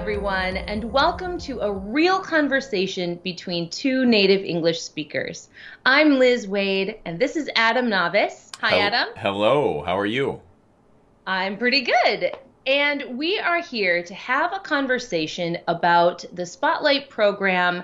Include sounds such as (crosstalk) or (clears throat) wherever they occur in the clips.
everyone, and welcome to a real conversation between two native English speakers. I'm Liz Waid, and this is Adam Navis. Hi, Hel- Adam. Hello, how are you? I'm pretty good. And we are here to have a conversation about the Spotlight program,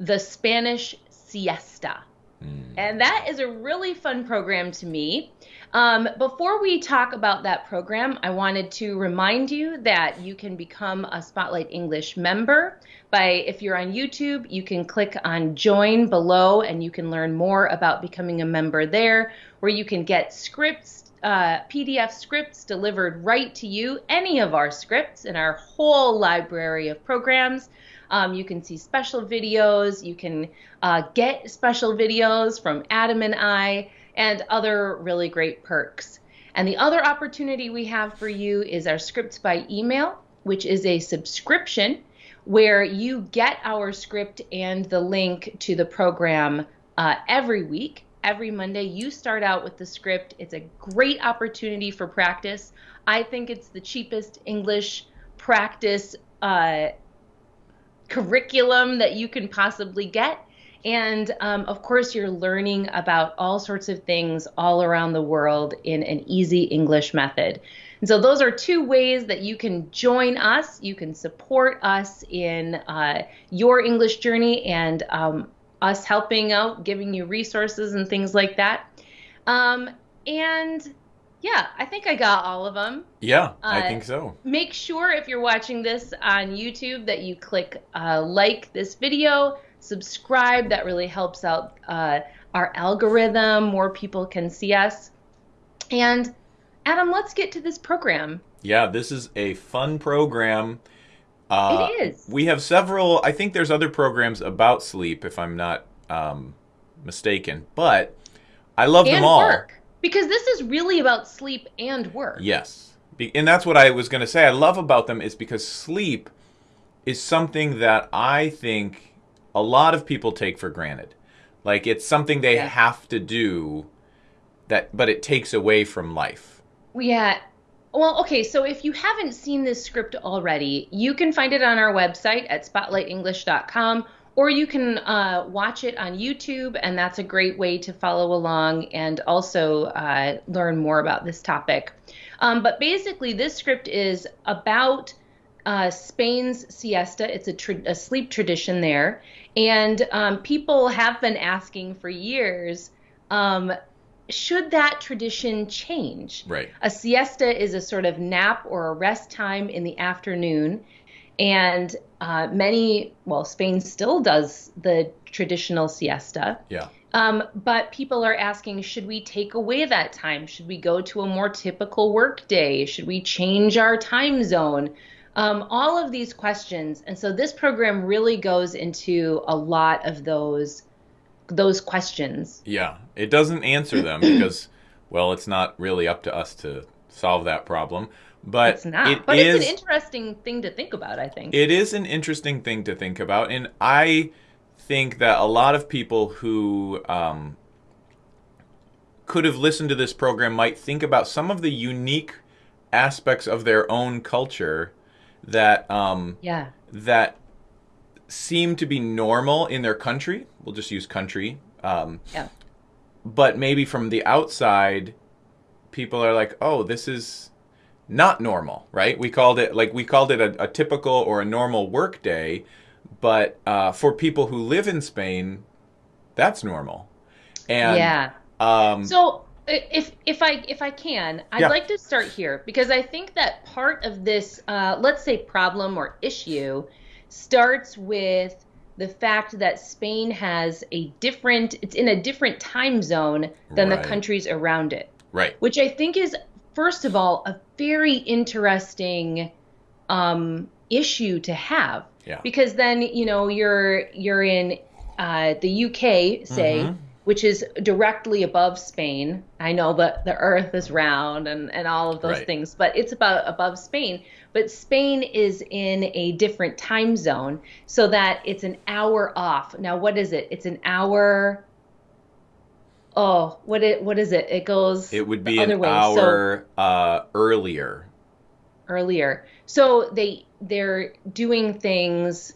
the Spanish Siesta. Hmm. And that is a really fun program to me. Um, before we talk about that program, I wanted to remind you that you can become a Spotlight English member by, if you're on YouTube, you can click on join below and you can learn more about becoming a member there, where you can get scripts, uh, PDF scripts delivered right to you, any of our scripts in our whole library of programs. Um, you can see special videos. You can uh, get special videos from Adam and I and other really great perks. And the other opportunity we have for you is our scripts by email, which is a subscription where you get our script and the link to the program uh, every week. Every Monday, you start out with the script. It's a great opportunity for practice. I think it's the cheapest English practice uh, curriculum that you can possibly get. And um, of course, you're learning about all sorts of things all around the world in an easy English method. And so, those are two ways that you can join us. You can support us in uh, your English journey and um, us helping out, giving you resources and things like that. Um, and yeah, I think I got all of them. Yeah, I Uh, think so. Make sure if you're watching this on YouTube that you click uh, like this video, subscribe. That really helps out uh, our algorithm. More people can see us. And Adam, let's get to this program. Yeah, this is a fun program. Uh, It is. We have several, I think there's other programs about sleep, if I'm not um, mistaken, but I love and them all. work. Because this is really about sleep and work. Yes. Be- And that's what I was going to say. I love about them is because sleep is something that I think a lot of people take for granted. Like it's something they Yeah. have to do that but it takes away from life. Yeah. Well, okay, so if you haven't seen this script already, you can find it on our website at spotlightenglish.com or you can uh, watch it on YouTube, and that's a great way to follow along and also uh, learn more about this topic. Um, but basically, this script is about uh, Spain's siesta. It's a, tra- a sleep tradition there. And um, people have been asking for years um, should that tradition change? Right. A siesta is a sort of nap or a rest time in the afternoon. And uh, many, well, Spain still does the traditional siesta. Yeah. Um, but people are asking, should we take away that time? Should we go to a more typical work day? Should we change our time zone? Um, all of these questions. And so this program really goes into a lot of those those questions. Yeah, it doesn't answer them (clears throat) because, well, it's not really up to us to solve that problem. But It's not. it but is- it's an interesting thing to think about, I think. It is an interesting thing to think about, and I think that a lot of people who um, could have listened to this program might think about some of the unique aspects of their own culture that um, yeah. that seem to be normal in their country. We'll just use country. Um, Yeah. but maybe from the outside, people are like, "Oh, this is not normal," right? We called it like we called it a, a typical or a normal work day, but uh, for people who live in Spain, that's normal. And yeah. um, So if if I if I can, I'd Yeah. like to start here because I think that part of this, uh, let's say, problem or issue, starts with the fact that Spain has a different, it's in a different time zone than Right. the countries around it, right, which I think is, first of all, a very interesting um, issue to have yeah, because then you know you're you're in uh, the UK, say, Mhm. Which is directly above Spain. I know that the Earth is round and and all of those Right. things, but it's about above Spain. But Spain is in a different time zone, so that it's an hour off. Now, what is it? It's an hour. Oh, what it what is it? It goes it would be an way. So- hour uh, earlier. earlier. So they they're doing things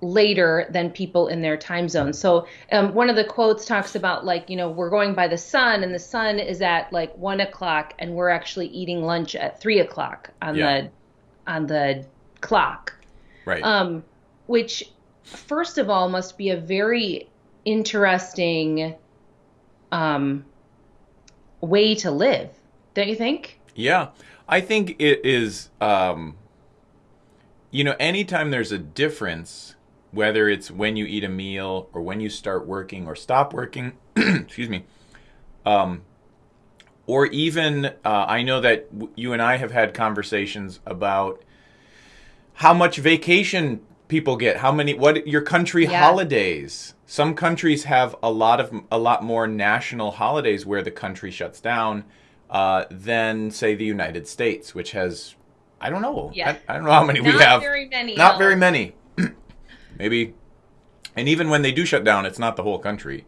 later than people in their time zone. So um, one of the quotes talks about like you know we're going by the sun and the sun is at like one o'clock and we're actually eating lunch at three o'clock on yeah. the on the clock. Right. Um, which first of all must be a very interesting um, way to live, don't you think? Yeah, I think it is. Um, you know, anytime there's a difference whether it's when you eat a meal or when you start working or stop working, (clears throat) excuse me, um, or even uh, I know that w- you and I have had conversations about how much vacation people get, how many, what your country yeah. holidays. Some countries have a lot of a lot more national holidays where the country shuts down uh, than say the United States, which has I don't know. Yeah. I, I don't know how many Not we have. Not very many. Not very many maybe. And even when they do shut down, it's not the whole country.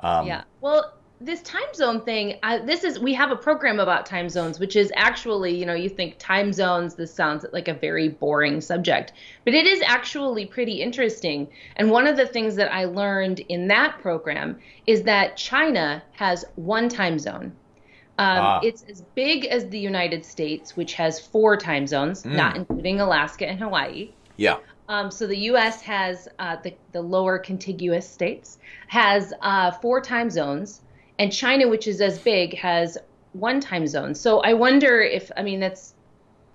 Um, yeah. Well, this time zone thing, this is we have a program about time zones, which is actually, you know, you think time zones. This sounds like a very boring subject, but it is actually pretty interesting. And one of the things that I learned in that program is that China has one time zone. Um, ah. It's as big as the United States, which has four time zones, mm. not including Alaska and Hawaii. Yeah. Um, so the U.S. has uh, the, the lower contiguous states has uh, four time zones, and China, which is as big, has one time zone. So I wonder if I mean that's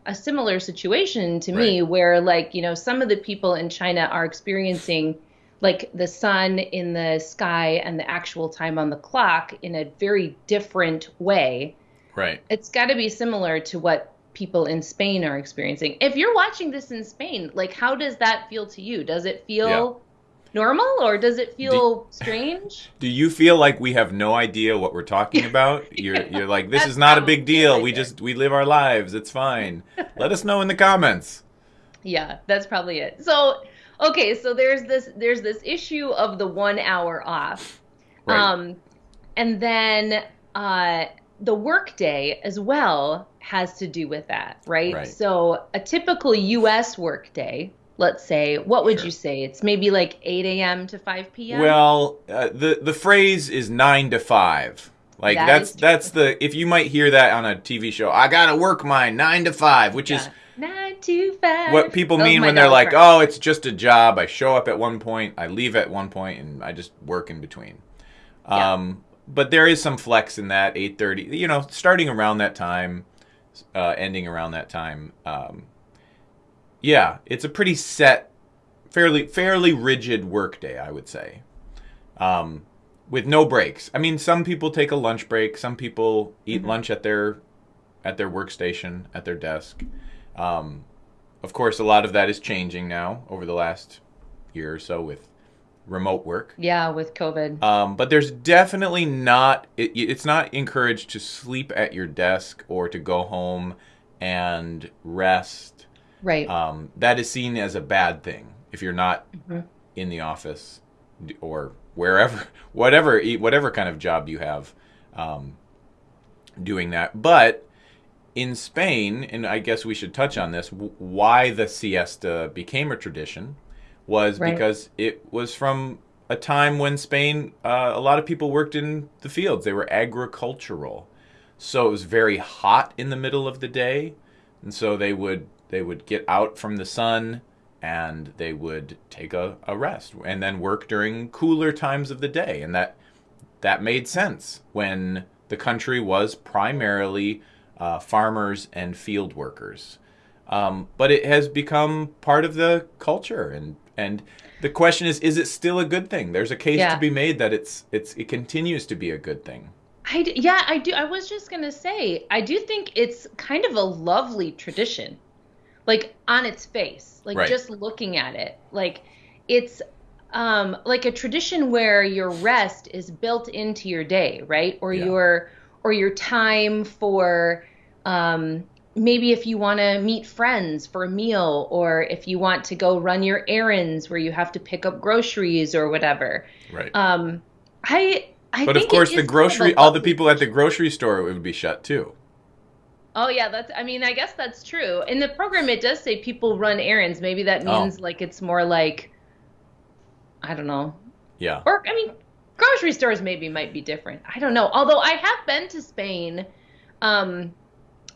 a similar situation to me, right. where like you know some of the people in China are experiencing like the sun in the sky and the actual time on the clock in a very different way. Right. It's got to be similar to what people in Spain are experiencing. If you're watching this in Spain, like how does that feel to you? Does it feel yeah. normal or does it feel do, strange? (laughs) Do you feel like we have no idea what we're talking (laughs) about? You're you're like this is not a big deal. we just we live our lives. It's fine. Let us know in the comments. Yeah, that's probably it. So, okay, so there's this there's this issue of the 1 hour off. Right. Um and then uh the workday as well has to do with that, right? right? So a typical U.S. workday, let's say, what would sure. you say? It's maybe like 8 a.m. to 5 p.m. Well, uh, the the phrase is nine to five. Like that that's that's the if you might hear that on a TV show, I gotta work mine nine to five, which yeah. is nine to five. What people mean when they're like, "Oh, it's just a job. I show up at one point, I leave at one point, and I just work in between." Yeah. Um, but there is some flex in that 8:30. You know, starting around that time, uh, ending around that time. Um, yeah, it's a pretty set, fairly fairly rigid workday, I would say, um, with no breaks. I mean, some people take a lunch break. Some people eat mm-hmm. lunch at their at their workstation at their desk. Um, of course, a lot of that is changing now over the last year or so with remote work. Yeah, with COVID. Um, but there's definitely not. It, it's not encouraged to sleep at your desk or to go home and rest. Right. Um, that is seen as a bad thing if you're not mm-hmm. in the office or wherever, (laughs) whatever, whatever kind of job you have, um, doing that. But in Spain, and I guess we should touch on this, why the siesta became a tradition was right. because it was from a time when Spain, uh, a lot of people worked in the fields. They were agricultural, so it was very hot in the middle of the day, and so they would they would get out from the sun and they would take a, a rest and then work during cooler times of the day, and that that made sense when the country was primarily uh, farmers and field workers. Um, but it has become part of the culture and and the question is, is it still a good thing? There's a case yeah. to be made that it's it's it continues to be a good thing. I yeah, I do. I was just gonna say, I do think it's kind of a lovely tradition, like on its face, like right. just looking at it, like it's um, like a tradition where your rest is built into your day, right? Or yeah. your or your time for um, maybe if you want to meet friends for a meal or if you want to go run your errands where you have to pick up groceries or whatever. Right. Um, I, I but of course, the grocery, all the people at the grocery store would be shut too. Oh yeah, that's. I mean, I guess that's true. In the program, it does say people run errands. Maybe that Oh. means like it's more like, I don't know. Yeah. Or I mean, grocery stores maybe might be different. I don't know. Although I have been to Spain, um,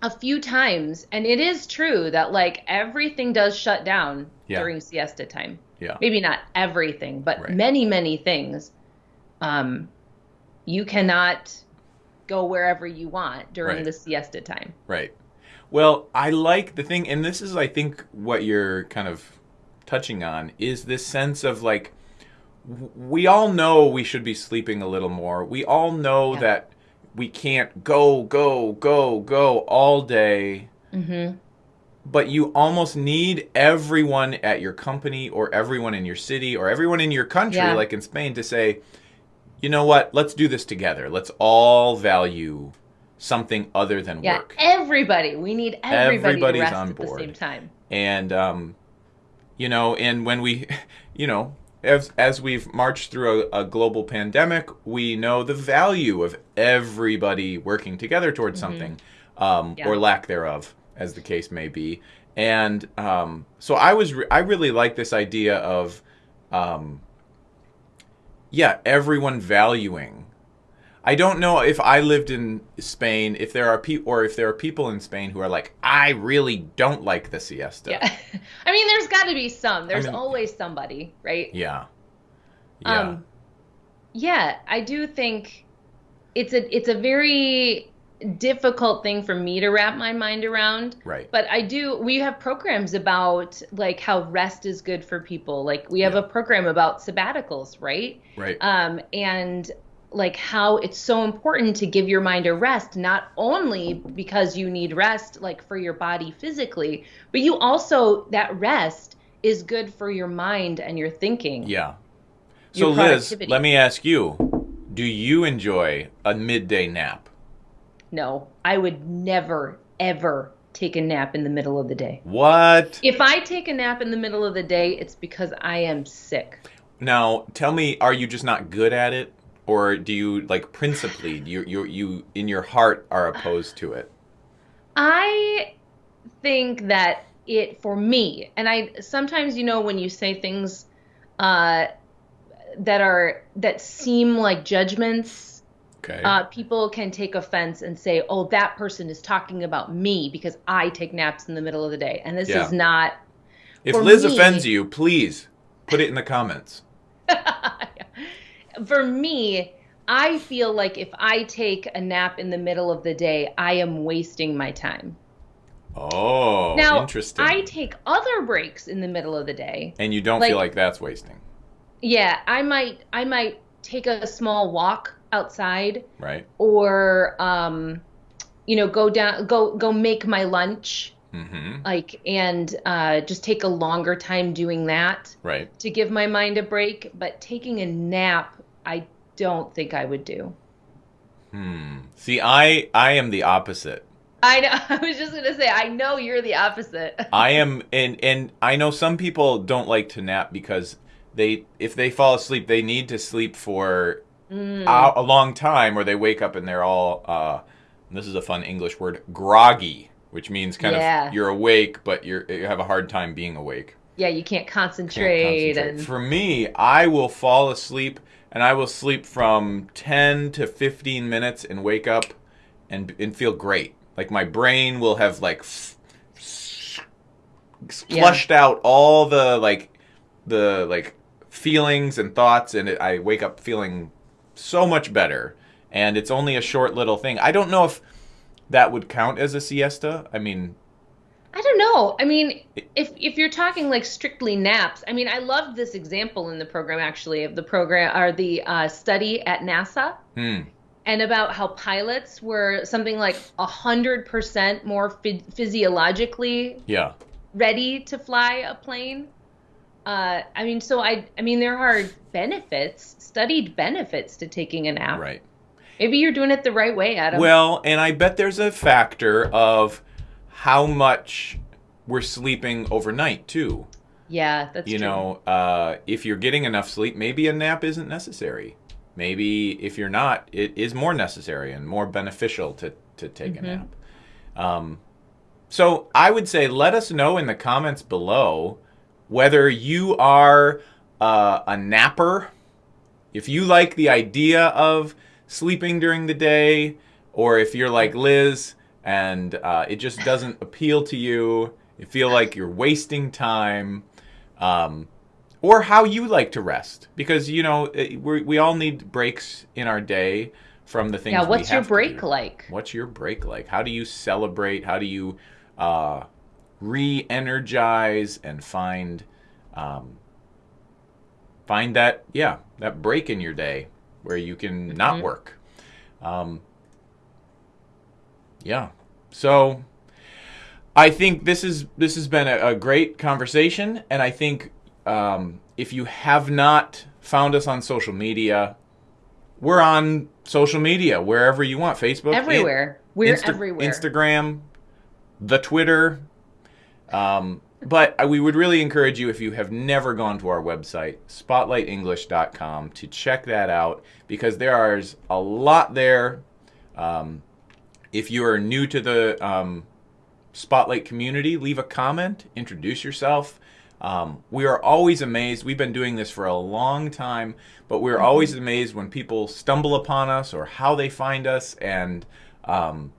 a few times, and it is true that like everything does shut down Yeah. during siesta time. Yeah. Maybe not everything, but Right. many many things. Um, you cannot go wherever you want during Right. the siesta time. Right. Well, I like the thing, and this is, I think, what you're kind of touching on is this sense of like, we all know we should be sleeping a little more. We all know Yeah. that we can't go, go, go, go all day. Mm-hmm. But you almost need everyone at your company or everyone in your city or everyone in your country, Yeah. like in Spain, to say, you know what, let's do this together. Let's all value something other than Yeah, work. everybody. We need everybody Everybody's on at the same time. and um, you know, and when we, (laughs) you know, as as we've marched through a, a global pandemic, we know the value of everybody working together towards something, um, Yeah. or lack thereof, as the case may be. And um, so I was, re- I really like this idea of, um, yeah, everyone valuing. I don't know if I lived in Spain, if there are people, or if there are people in Spain who are like, I really don't like the siesta. Yeah. (laughs) I mean, there's got to be some. There's mean- always somebody, right? Yeah. Yeah. Um, yeah, I do think it's a it's a very difficult thing for me to wrap my mind around. right. But I do. We have programs about like how rest is good for people. Like we have Yeah. a program about sabbaticals, right? Right. um, and like how it's so important to give your mind a rest not only because you need rest like for your body physically but you also that rest is good for your mind and your thinking yeah. your So Liz, let me ask you, do you enjoy a midday nap? no i would never ever take a nap in the middle of the day What? if i take a nap in the middle of the day it's because i am sick Now, tell me, are you just not good at it? Or do you like principally you you you in your heart are opposed to it? I think that it for me, and I sometimes you know when you say things uh, that are that seem like judgments, Okay. uh, people can take offense and say, "Oh, that person is talking about me because I take naps in the middle of the day," and this Yeah. is not. if Liz me- offends you, please put it in the comments. (laughs) For me, I feel like if I take a nap in the middle of the day, I am wasting my time. Oh, now, interesting. I take other breaks in the middle of the day. and you don't like- feel like that's wasting, Yeah, I might I might take a small walk outside right? or um you know go down go go make my lunch Mm-hmm. like and uh just take a longer time doing that Right. to give my mind a break, but taking a nap I don't think I would do. Hmm. See, I I am the opposite. I know (laughs) I was just going to say I know you're the opposite. (laughs) I am, and and I know some people don't like to nap because they, if they fall asleep, they need to sleep for Mm. a, a long time, or they wake up and they're all. Uh, this is a fun English word, groggy, which means kind Yeah. of you're awake, but you're you have a hard time being awake. yeah, you can't Can't concentrate, concentrate. and For me, I will fall asleep, and I will sleep from ten to fifteen minutes and wake up, and and feel great. Like my brain will have like f- Yeah. flushed out all the like the like feelings and thoughts and it, I wake up feeling so much better and it's only a short little thing. I don't know if that would count as a siesta. I mean, I don't know. I mean, if if you're talking like strictly naps, I mean, I loved this example in the program actually of the program or the uh, study at NASA hmm, and about how pilots were something like a hundred percent more phy- physiologically yeah. ready to fly a plane. Uh, I mean, so I I mean, there are benefits, studied benefits to taking a nap. Right. Maybe you're doing it the right way, Adam. Well, and I bet there's a factor of how much we're sleeping overnight too. yeah, that's you true. know, uh, if you're getting enough sleep, maybe a nap isn't necessary. Maybe if you're not, it is more necessary and more beneficial to, to take Mm-hmm. a nap. Um, so I would say let us know in the comments below whether you are uh, a napper, if you like the idea of sleeping during the day, or if you're like Liz and uh, it just doesn't appeal to you, you feel like you're wasting time. Um, or how you like to rest because you know we we all need breaks in our day from the things. Yeah, what's your break like? What's your break like? How do you celebrate? How do you uh, re-energize and find um, find that yeah that break in your day where you can mm-hmm. not work? Um, yeah, so I think this is this has been a, a great conversation, and I think um, if you have not found us on social media, we're on social media wherever you want Facebook, everywhere. In, we're Insta- everywhere. Instagram, the Twitter. Um, but we would really encourage you if you have never gone to our website, spotlightenglish.com, to check that out because there is a lot there. Um, if you are new to the um, Spotlight community, leave a comment, introduce yourself. Um, we are always amazed. We've been doing this for a long time, but we're mm-hmm. always amazed when people stumble upon us or how they find us and um,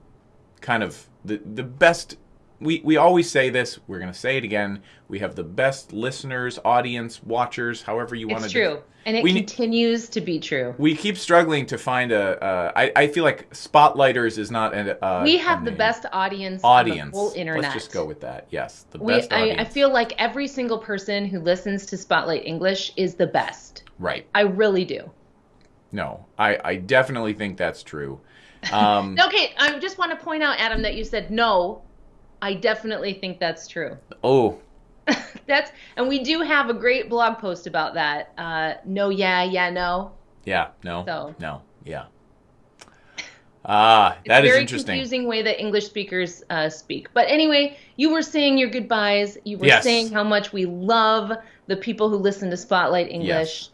kind of the, the best. We, we always say this, we're going to say it again. We have the best listeners, audience, watchers, however you want to do It's true. And it we, continues to be true. We keep struggling to find a. Uh, I, I feel like Spotlighters is not a. Uh, we have the best audience. Audience. whole internet. Let's just go with that. Yes, the we, best. I, I feel like every single person who listens to Spotlight English is the best. Right. I really do. No, I, I definitely think that's true. Um, (laughs) okay, I just want to point out, Adam, that you said no. I definitely think that's true. (laughs) Oh, That's and we do have a great blog post about that. Uh, no, yeah, yeah, no. Yeah, no, so. no, yeah. Ah, that is interesting. Very confusing way that English speakers uh, speak. But anyway, you were saying your goodbyes. You were yes. saying how much we love the people who listen to Spotlight English. Yes.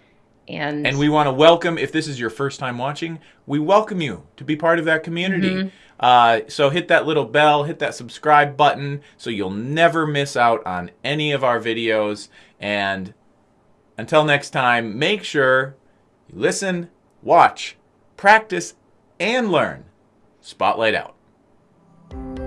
And, and we want to welcome, if this is your first time watching, we welcome you to be part of that community. Mm-hmm. Uh, so hit that little bell, hit that subscribe button so you'll never miss out on any of our videos. And until next time, make sure you listen, watch, practice, and learn. Spotlight out.